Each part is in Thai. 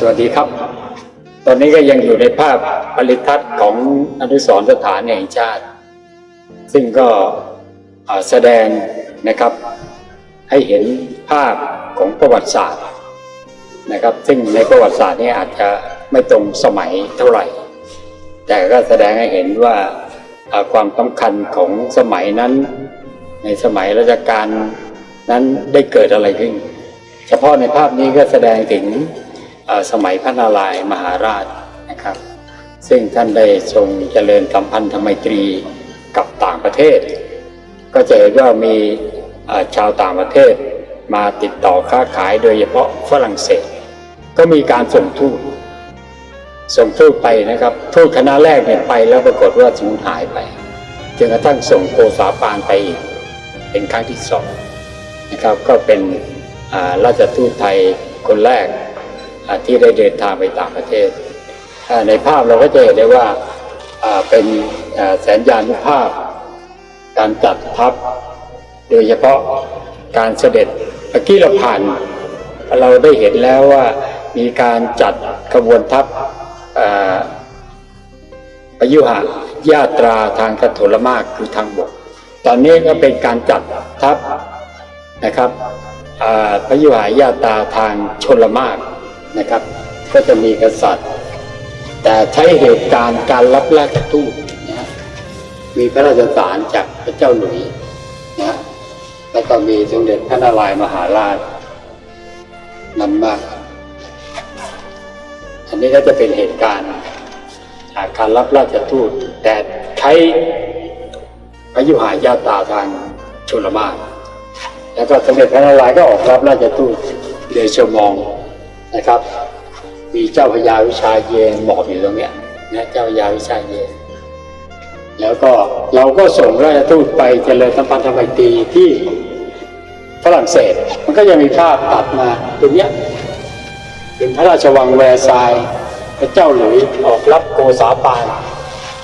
สวัสดีครับ ตอนนี้ก็ยังอยู่ในภาพผลิตทัศน์ของอนุสรสถานแห่งชาติ ซึ่งก็แสดงนะครับ ให้เห็นภาพของประวัติศาสตร์นะครับ ซึ่งในประวัติศาสตร์นี้อาจจะไม่ตรงสมัยเท่าไหร่ แต่ก็แสดงให้เห็นว่าความสำคัญของสมัยนั้น ในสมัยรัชกาลนั้นได้เกิดอะไรขึ้น เฉพาะในภาพนี้ก็แสดงถึง สมัยพระนารายมหาราชนะครับ ซึ่งท่านได้ทรงเจริญสัมพันธไมตรีกับต่างประเทศ ก็จะเห็นว่ามีชาวต่างประเทศมาติดต่อค้าขายโดยเฉพาะฝรั่งเศส ก็มีการส่งทูตส่งทูตไปนะครับทูตคณะแรกเนี่ยไปแล้วปรากฏว่าสูญหายไปจนกระทั่งส่งโกษาปานไปอีกเป็นครั้งที่สองนะครับก็เป็นราชทูตไทยคนแรก ที่ได้เดินทางไปต่างประเทศ ในภาพเราก็จะเห็นได้ว่าเป็นแสนยานุภาพ การจัดทัพ โดยเฉพาะการเสด็จเมื่อกี้เราผ่านเราได้เห็นแล้วว่ามีการจัดขบวนทัพอ่อพยุหญาตราทางกระโถลมากคือทางบก ตอนนี้ก็เป็นการจัดทัพนะครับพยุหญาตาทางชนละมาก นะครับ ก็จะมีกษัตริย์ แต่ใช้เหตุการณ์การรับราชทูตนะมีพระราชสารจากพระเจ้าหลุยนะแล้วก็มีสมเด็จพระนารายมหาราชนำมาอันนี้ก็จะเป็นเหตุการณ์จากการรับราชทูต แต่ใช้พยุหายาตาทางชลมารแล้วก็สมเด็จพระนารายณ์ก็ออกรับราชทูตเดชมอง นะครับ มีเจ้าพระยาวิชาเยนหมอบอยู่ตรงเนี้ยนะเจ้าพระยาวิชาเยนแล้วก็เราก็ส่งราชทูตไปเจริญสัมพันธไมตรีที่ฝรั่งเศส มันก็ยังมีภาพตัดมาตรงเนี้ยเป็นพระราชวังแวร์ซายพระเจ้าหลุยออกรับโกษาปาน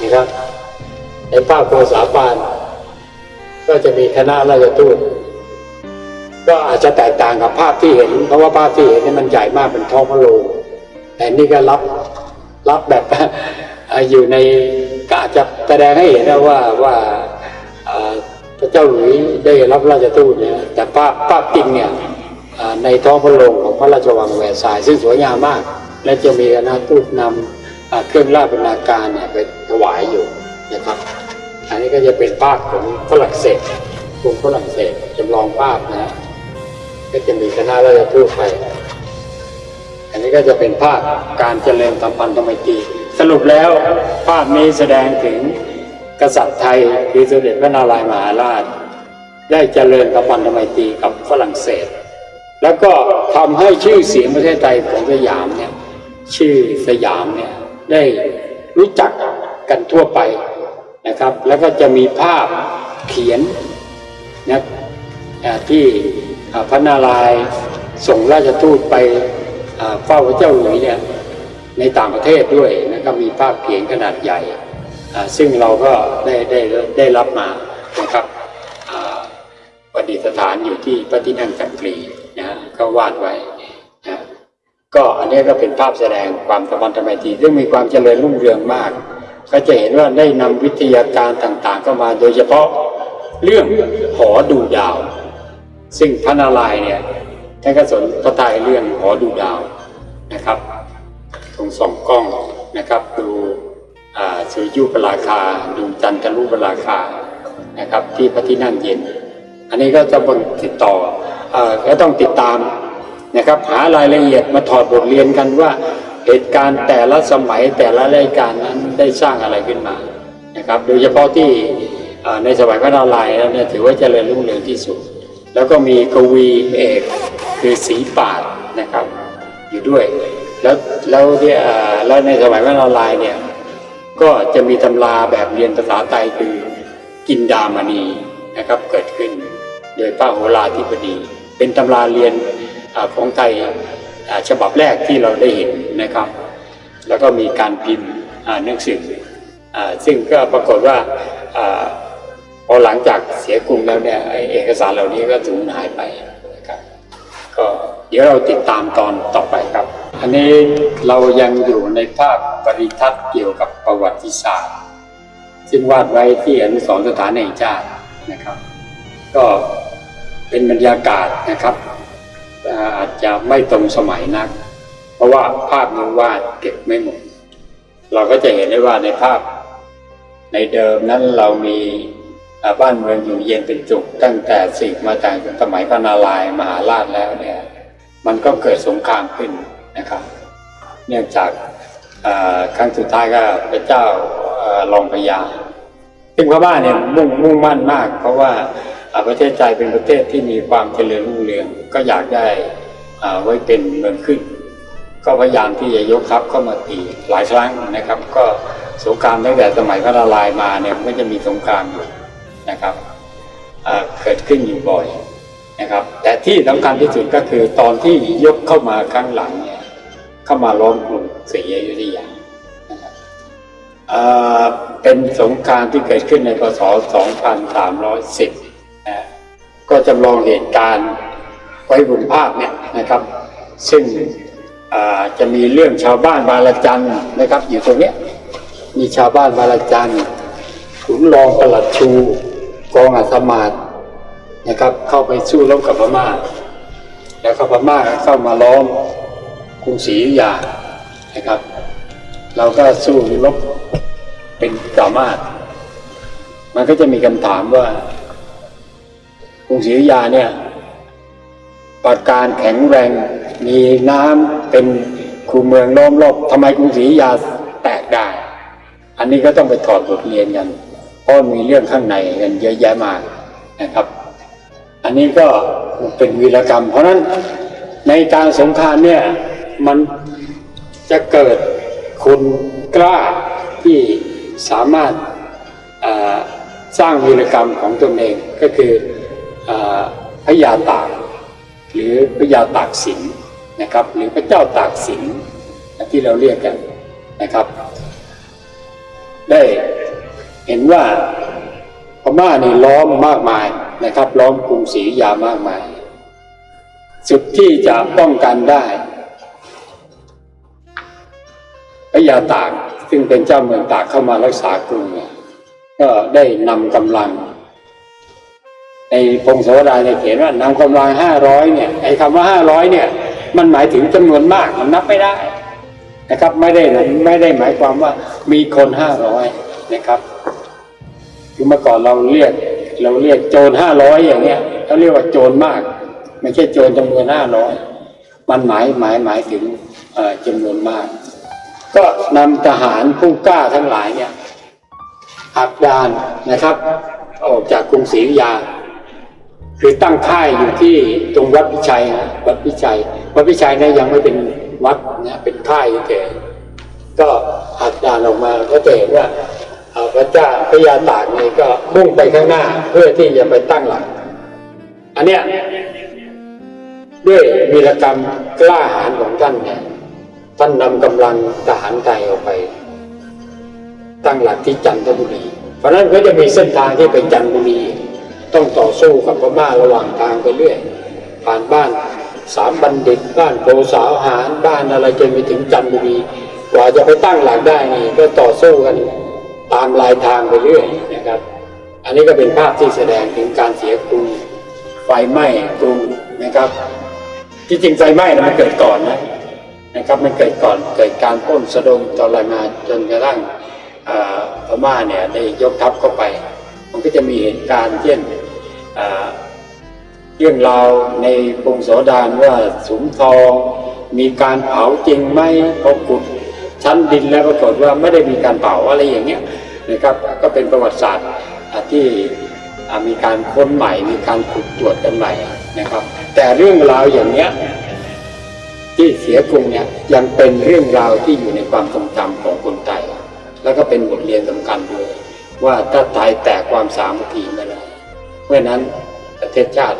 นะครับในภาพโกษาปาน ก็จะมีคณะราชทูต ก็อาจจะแตกต่างกับภาพที่เห็น เพราะว่าภาพที่เห็นนี่มันใหญ่มากเป็นท้องพระโรงแต่นี่ก็รับรับแบบอยู่ในก็อาจจะแสดงให้เห็นนะว่าว่าพระเจ้าหลุยได้รับราชทูตเนี่ยแต่ภาพภาพจริงเนี่ยในท้องพระโรงของพระราชวังแหวร์ซาย ซึ่งสวยงามมาก และจะมีคณะทูตนำเครื่องราชบรรณาการเนี่ยไปถวายอยู่นะครับ อันนี้ก็จะเป็นภาพของฝรั่งเศสกรุงฝรั่งเศสจำลองภาพนะฮะ ก็จะมีคณะราชทูตไป อันนี้ก็จะเป็นภาพการเจริญสัมพันธไมตรีสรุปแล้วภาพนี้แสดงถึงกษัตริย์ไทยคือสมเด็จพระนารายณ์มหาราช ได้เจริญสัมพันธไมตรีกับฝรั่งเศส แล้วก็ทำให้ชื่อเสียงประเทศไทยของสยามเนี่ยชื่อสยามเนี่ยได้รู้จักกันทั่วไปนะครับ แล้วก็จะมีภาพเขียนนะอ่าที่ พระนารายณ์ส่งราชทูตไปเฝ้าพระเจ้าหลุยเนี่ยในต่างประเทศด้วยนะครับมีภาพเขียนขนาดใหญ่ ซึ่งเราก็ได้ได้ได้รับมานะครับประดิษฐานอยู่ที่พระที่นั่งจักรีนะก็วาดไว้นะก็อันนี้ก็เป็นภาพแสดงความสมันธไมตรีซึ่งมีความเจริญรุ่งเรืองมาก ก็จะเห็นว่าได้นำวิทยาการต่างๆ เข้ามาโดยเฉพาะเรื่องหอดูดาว ซึ่งพระนารายณ์เนี่ยท่านก็สนพระทัยเรื่องหอดูดาวนะครับตรงส่องกล้องนะครับดูสุริยุปราคาดูจันทรุปราคานะครับที่พระที่นั่งเย็น อันนี้ก็จะบนติดต่อเอ่อก็ต้องติดตามนะครับหารายละเอียดมาถอดบทเรียนกันว่าเหตุการณ์แต่ละสมัยแต่ละรายการนั้นได้สร้างอะไรขึ้นมานะครับโดยเฉพาะที่ในสมัยพระนารายณ์แล้วเนี่ยถือว่าเจริญรุ่งเรืองที่สุด แล้วก็มีกวีเอกคือสีปาดนะครับ อยู่ด้วย แล้วแล้วเนี่ยแล้วในสมัยพระนารายณ์เนี่ยก็จะมีตำราแบบเรียนภาษาไทยคือกินดามณีนะครับเกิดขึ้น โดยพระโหราธิบดี เป็นตำราเรียนอของไทยฉบับแรกที่เราได้เห็นนะครับ แล้วก็มีการพิมพ์หนังสือซึ่งก็ปรากฏว่า พอหลังจากเสียกรุงแล้วเนี่ยเอกสารเหล่านี้ก็สูญหายไปนะครับก็เดี๋ยวเราติดตามตอนต่อไปครับ อันนี้เรายังอยู่ในภาพปริทัศน์เกี่ยวกับประวัติศาสตร์ ซึ่งวาดไว้ที่อนุสรณ์สถานแห่งชาตินะครับ ก็เป็นบรรยากาศนะครับ อาจจะไม่ตรงสมัยนัก เพราะว่าภาพมันวาดเก็บไม่หมด เราก็จะเห็นได้ว่าในภาพในเดิมนั้นเรามี บ้านเมืองอยู่เย็นเป็นสุขตั้งแต่สืบมาจากสมัยพระนารายมหาราชแล้วเนี่ยมันก็เกิดสงครามขึ้นนะครับ เนื่องจากครั้งสุดท้ายก็พระเจ้ารองพญาซึ่งพม่าเนี่ยมุ่งมุ่งมั่นมาก เพราะว่าประเทศใจเป็นประเทศที่มีความเจริญรุ่งเรืองก็อยากได้ไว้เป็นเมืองขึ้น ก็พยายามที่จะยกทัพเข้ามาตีหลายครั้งนะครับ ก็สงครามตั้งแต่สมัยพระนารายมาเนี่ยมันก็จะมีสงครามอยู่ นะครับเกิดขึ้นอยู่บ่อยนะครับแต่ที่สำคัญที่สุดก็คือตอนที่ยกเข้ามาครั้งหลังเนี่ยเข้ามาล้อมกรุงศรีอยุธยานะครับอ่าเป็นสงครามที่เกิดขึ้นในพศ 2310นะก็จำลองเหตุการณ์ไว้บนภาพเนี่ยนะครับ ซึ่งจะมีเรื่องชาวบ้านบาลจันนะครับอยู่ตรงนี้มีชาวบ้านบาลจันขุนรองประหลัดชู กองอัศมาศนะครับ เข้าไปสู้รบกับพม่า แล้วก็พม่าเข้ามาล้อมกรุงศรีอยุธยานะครับ เราก็สู้รบเป็นสามารถ มันก็จะมีคำถามว่ากรุงศรีอยุธยาเนี่ยปราการแข็งแรงมีน้ำเป็นคูเมืองล้อมรอบทำไมกรุงศรีอยุธยาแตกได้ อันนี้ก็ต้องไปถอดบทเรียนกัน เพราะมีเรื่องข้างในกันเยอะแยะมากนะครับ อันนี้ก็เป็นวีรกรรม เพราะนั้นในการสงครามเนี่ยมันจะเกิดคนกล้าที่สามารถาสร้างวีรกรรมของตนเองก็คืออพระยาตาก หรือพระยาตากสินนะครับ หรือพระเจ้าตากสินที่เราเรียกกันนะครับ ได้ เห็นว่าพม่านี่ล้อมมากมายนะครับ ล้อมกรุงศรีอยามากมาย สุดที่จะป้องกันได้พระยาตากซึ่งเป็นเจ้าเมืองตากเข้ามารักษากรุงเนี่ยก็ได้นำกำลัง ในพงศาวดารเนี่ยเขียนว่านำกำลังห้าร้อยเนี่ยไอ้คำว่าห้าร้อยเนี่ย มันหมายถึงจำนวนมากมันนับไม่ได้นะครับ ไม่ได้ไม่ได้หมายความว่ามีคนห้าร้อยนะครับ คือเมื่อก่อนเราเรียก เราเรียกโจรห้าร้อยอย่างเงี้ยเขาเรียกว่าโจรมาก ไม่ใช่โจรจำนวนห้าร้อยมันหมายหมายหมายถึงเอ่อจำนวนมาก ก็นำทหารผู้กล้าทั้งหลายเนี่ยหักดานนะครับ ออกจากกรุงศรีอยุธยา คือตั้งค่ายอยู่ที่ตรงวัดพิชัยนะวัดพิชัย วัดพิชัยเนี่ยยังไม่เป็นวัดนะเป็นค่ายเฉยๆก็หักดานออกมาก็จะเห็นว่า พระเจ้าพระยาตากนี่ก็มุ่งไปข้างหน้าเพื่อที่จะไปตั้งหลัก อันเนี้ยด้วยวีรกรรมกล้าหาญของท่านเนี่ยท่านนำกำลังทหารไทยออกไป ตั้งหลักที่จันทบุรี เพราะนั้นก็จะมีเส้นทางที่ไปจันทบุรี ต้องต่อสู้กับพม่าระหว่างทางไปเรื่อยผ่านบ้านสามบัณฑิตบ้านโพสาวหารบ้านอะไรจนไปถึงจันทบุรีกว่าจะไปตั้งหลักได้นี่ก็ต่อสู้กัน ตามลายทางไปเรื่อยนะครับ อันนี้ก็เป็นภาพที่แสดงถึงการเสียกรุงไฟไหม้กรุงนะครับ ที่จริงไฟไหม้นะมันเกิดก่อนนะนะครับมันเกิดก่อนเกิดการปล้นสะดมทรมาจนกระทั่งพม่าเนี่ยได้ยกทัพเข้าไป มันก็จะมีเหตุการณ์เช่นอ่าเรื่องราวในพงศาวดารว่าสุมทองมีการเผาจริงไหมพอขุดชั้นดินแล้วปรากฏว่าไม่ได้มีการเผาอะไรอย่างเงี้ย นะครับก็เป็นประวัติศาสตร์ที่มีการค้นใหม่ มีการขุดตรวจกันใหม่นะครับ แต่เรื่องราวอย่างเนี้ยที่เสียกรุงเนี่ยยังเป็นเรื่องราวที่อยู่ในความทรงจำของคนไทยแล้วก็เป็นบทเรียนสำคัญด้วย ว่าถ้าไทยแตกความสามัคคีไม่ได้เมื่อนั้นประเทศชาติ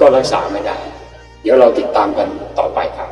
ก็รักษาไม่ได้ เดี๋ยวเราติดตามกันต่อไปครับ